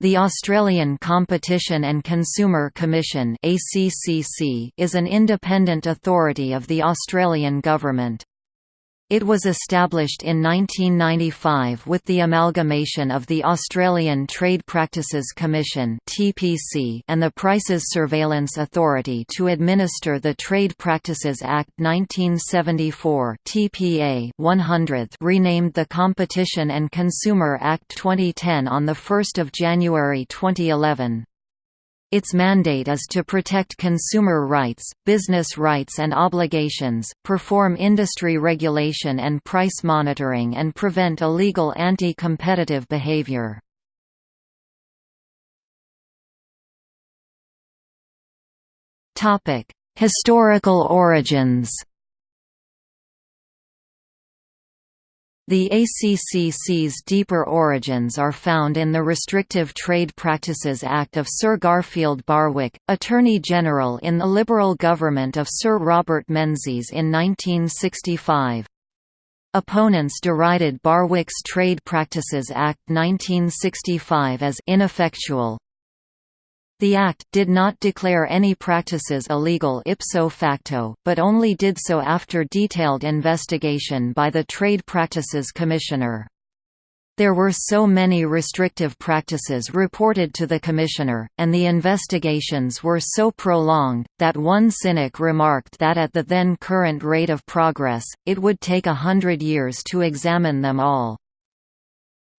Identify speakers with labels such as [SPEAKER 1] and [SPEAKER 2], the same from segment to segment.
[SPEAKER 1] The Australian Competition and Consumer Commission is an independent authority of the Australian Government. It was established in 1995 with the amalgamation of the Australian Trade Practices Commission and the Prices Surveillance Authority to administer the Trade Practices Act 1974 TPA 100th renamed the Competition and Consumer Act 2010 on 1 January 2011. Its mandate is to protect consumer rights, business rights and obligations, perform industry regulation and price monitoring and prevent illegal anti-competitive behavior. Historical origins The ACCC's deeper origins are found in the Restrictive Trade Practices Act of Sir Garfield Barwick, Attorney General in the Liberal government of Sir Robert Menzies in 1965. Opponents derided Barwick's Trade Practices Act 1965 as ineffectual, the Act did not declare any practices illegal ipso facto, but only did so after detailed investigation by the Trade Practices Commissioner. There were so many restrictive practices reported to the Commissioner, and the investigations were so prolonged, that one cynic remarked that at the then current rate of progress, it would take a hundred years to examine them all.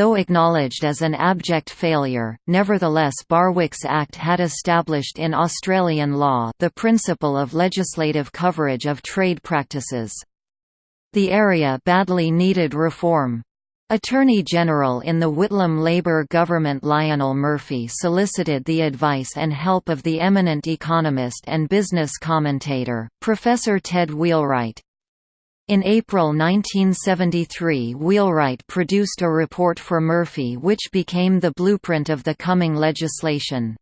[SPEAKER 1] Though acknowledged as an abject failure, nevertheless Barwick's Act had established in Australian law the principle of legislative coverage of trade practices. The area badly needed reform. Attorney General in the Whitlam Labor government Lionel Murphy solicited the advice and help of the eminent economist and business commentator, Professor Ted Wheelwright. In April 1973 Wheelwright produced a report for Murphy which became the blueprint of the coming legislation.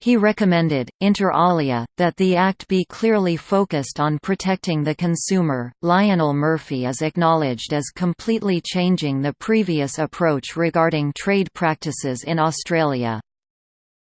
[SPEAKER 1] He recommended, inter alia, that the Act be clearly focused on protecting the consumer. Lionel Murphy is acknowledged as completely changing the previous approach regarding trade practices in Australia.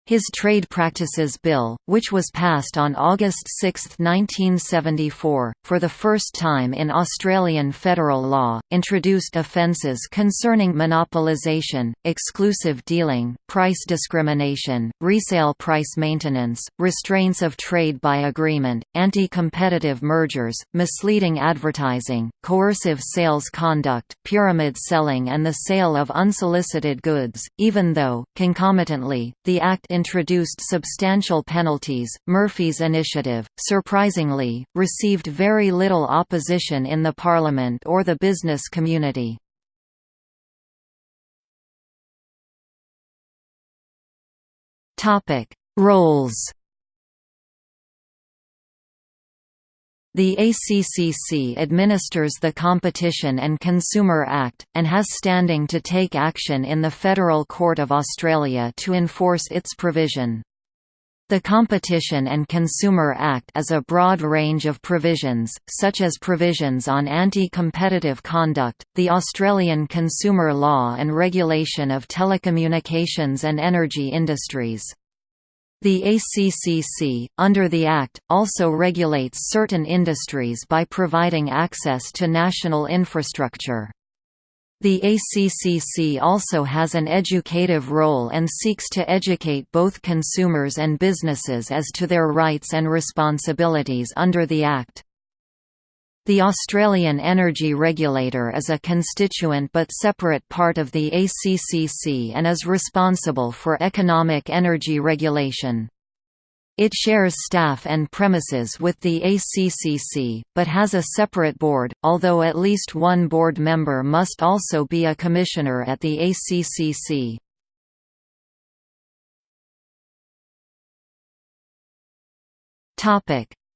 [SPEAKER 1] His Trade Practices Bill, which was passed on August 6, 1974, for the first time in Australian federal law, introduced offences concerning monopolisation, exclusive dealing, price discrimination, resale price maintenance, restraints of trade by agreement, anti-competitive mergers, misleading advertising, coercive sales conduct, pyramid selling and the sale of unsolicited goods, even though, concomitantly, the Act introduced substantial penalties. Murphy's initiative, surprisingly, received very little opposition in the Parliament or the business community. Topic: Roles The ACCC administers the Competition and Consumer Act, and has standing to take action in the Federal Court of Australia to enforce its provision. The Competition and Consumer Act is a broad range of provisions, such as provisions on anti-competitive conduct, the Australian consumer law and regulation of telecommunications and energy industries. The ACCC, under the Act, also regulates certain industries by providing access to national infrastructure. The ACCC also has an educative role and seeks to educate both consumers and businesses as to their rights and responsibilities under the Act. The Australian Energy Regulator is a constituent but separate part of the ACCC and is responsible for economic energy regulation. It shares staff and premises with the ACCC, but has a separate board, although at least one board member must also be a commissioner at the ACCC.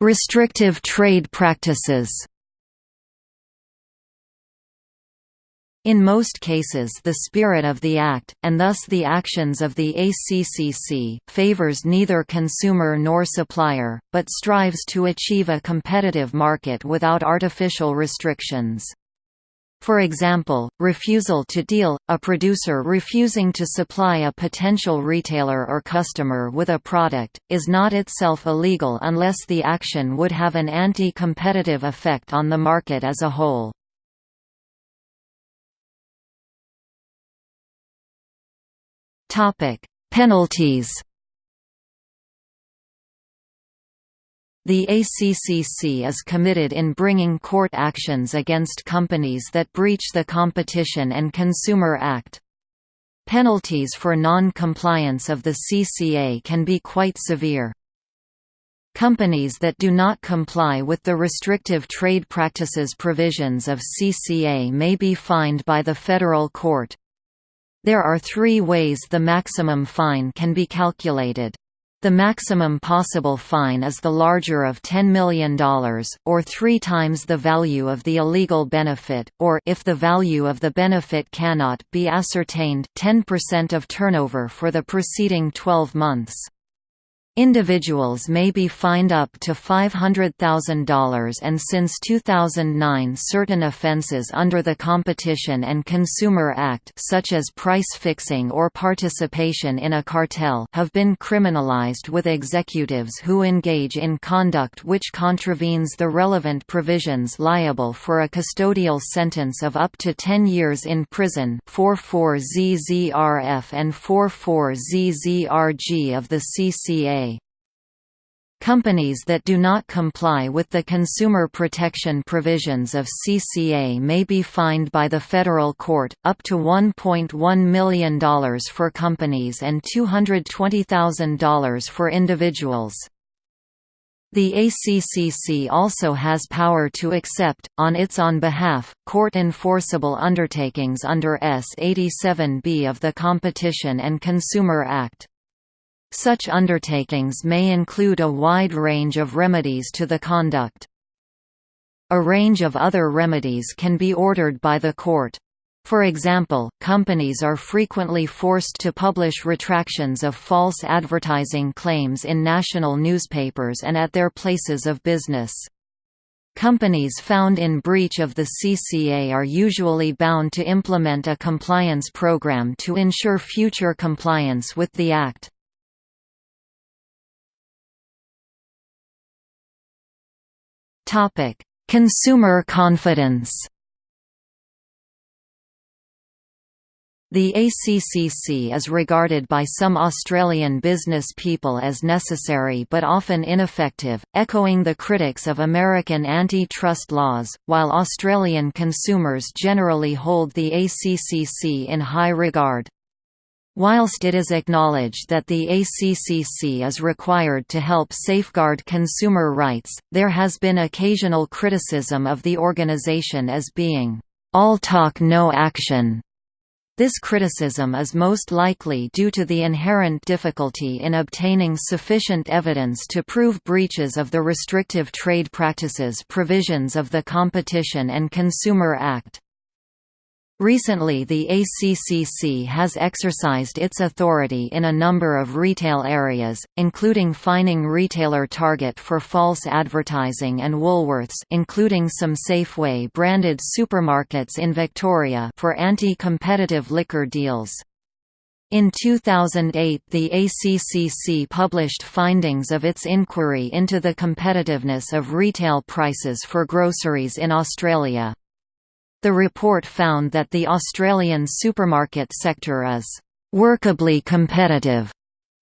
[SPEAKER 1] Restrictive trade practices In most cases the spirit of the Act, and thus the actions of the ACCC, favours neither consumer nor supplier, but strives to achieve a competitive market without artificial restrictions. For example, refusal to deal, a producer refusing to supply a potential retailer or customer with a product, is not itself illegal unless the action would have an anti-competitive effect on the market as a whole. Penalties The ACCC is committed in bringing court actions against companies that breach the Competition and Consumer Act. Penalties for non-compliance of the CCA can be quite severe. Companies that do not comply with the restrictive trade practices provisions of CCA may be fined by the federal court. There are three ways the maximum fine can be calculated. The maximum possible fine is the larger of $10 million, or three times the value of the illegal benefit, or if the value of the benefit cannot be ascertained 10% of turnover for the preceding 12 months. Individuals may be fined up to $500,000 and since 2009 certain offenses under the Competition and Consumer Act such as price fixing or participation in a cartel have been criminalized with executives who engage in conduct which contravenes the relevant provisions liable for a custodial sentence of up to 10 years in prison 44ZZRF and 44ZZRG of the CCA. Companies that do not comply with the consumer protection provisions of CCA may be fined by the federal court, up to $1.1 million for companies and $220,000 for individuals. The ACCC also has power to accept, on its own behalf, court-enforceable undertakings under S. 87b of the Competition and Consumer Act. Such undertakings may include a wide range of remedies to the conduct. A range of other remedies can be ordered by the court. For example, companies are frequently forced to publish retractions of false advertising claims in national newspapers and at their places of business. Companies found in breach of the CCA are usually bound to implement a compliance program to ensure future compliance with the Act. Topic: Consumer confidence. The ACCC is regarded by some Australian business people as necessary but often ineffective, echoing the critics of American anti-trust laws, while Australian consumers generally hold the ACCC in high regard. Whilst it is acknowledged that the ACCC is required to help safeguard consumer rights, there has been occasional criticism of the organization as being, "...all talk no action." This criticism is most likely due to the inherent difficulty in obtaining sufficient evidence to prove breaches of the restrictive trade practices provisions of the Competition and Consumer Act. Recently the ACCC has exercised its authority in a number of retail areas, including fining retailer Target for false advertising and Woolworths including some Safeway-branded supermarkets in Victoria for anti-competitive liquor deals. In 2008 the ACCC published findings of its inquiry into the competitiveness of retail prices for groceries in Australia. The report found that the Australian supermarket sector is «workably competitive»,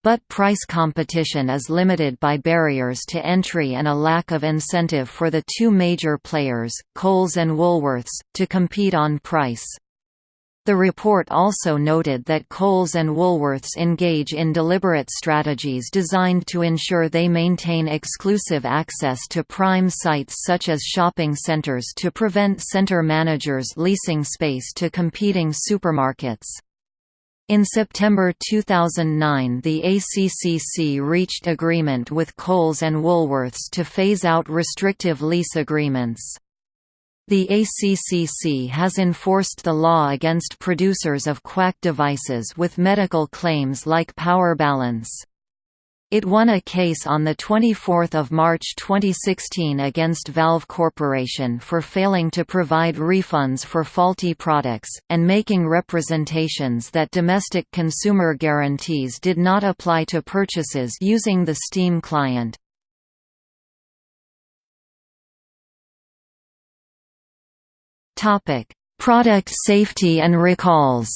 [SPEAKER 1] but price competition is limited by barriers to entry and a lack of incentive for the two major players, Coles and Woolworths, to compete on price. The report also noted that Coles and Woolworths engage in deliberate strategies designed to ensure they maintain exclusive access to prime sites such as shopping centers to prevent center managers leasing space to competing supermarkets. In September 2009 the ACCC reached agreement with Coles and Woolworths to phase out restrictive lease agreements. The ACCC has enforced the law against producers of quack devices with medical claims like power balance. It won a case on 24 March 2016 against Valve Corporation for failing to provide refunds for faulty products, and making representations that domestic consumer guarantees did not apply to purchases using the Steam client. Product safety and recalls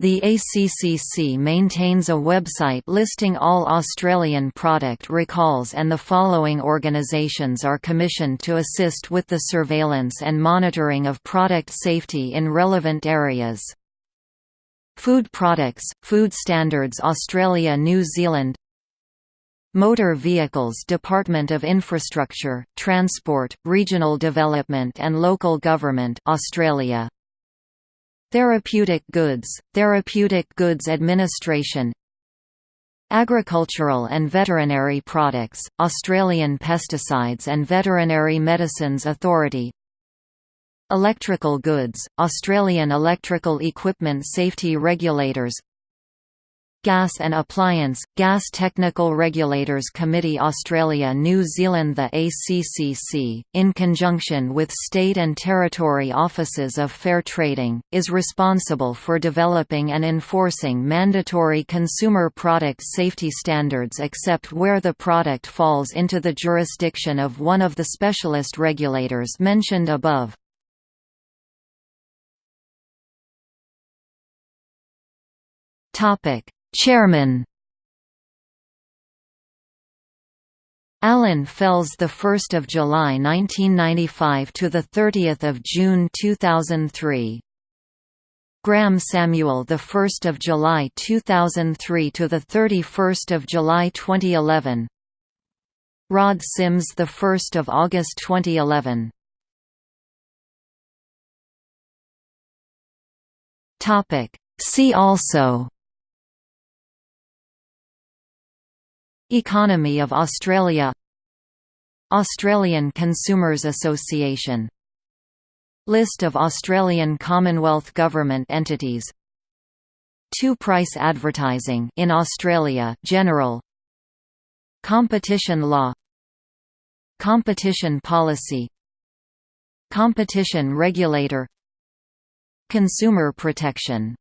[SPEAKER 1] The ACCC maintains a website listing all Australian product recalls and the following organisations are commissioned to assist with the surveillance and monitoring of product safety in relevant areas. Food Products, Food Standards Australia New Zealand Motor Vehicles Department of Infrastructure, Transport, Regional Development and Local Government Australia. Therapeutic Goods, Therapeutic Goods Administration. Agricultural and Veterinary Products, Australian Pesticides and Veterinary Medicines Authority. Electrical Goods, Australian Electrical Equipment Safety Regulators Gas and Appliance, Gas Technical Regulators Committee Australia New Zealand The ACCC, in conjunction with state and territory offices of fair trading, is responsible for developing and enforcing mandatory consumer product safety standards except where the product falls into the jurisdiction of one of the specialist regulators mentioned above. Topic Chairman. Allan Fels the 1st of July 1995 to the 30th of June 2003 Graham Samuel the 1st of July 2003 to the 31st of July 2011 Rod Sims the 1st of August 2011 Topic. See also Economy of Australia Australian Consumers Association List of Australian Commonwealth Government entities Two-price advertising in Australia general Competition law Competition policy Competition regulator Consumer protection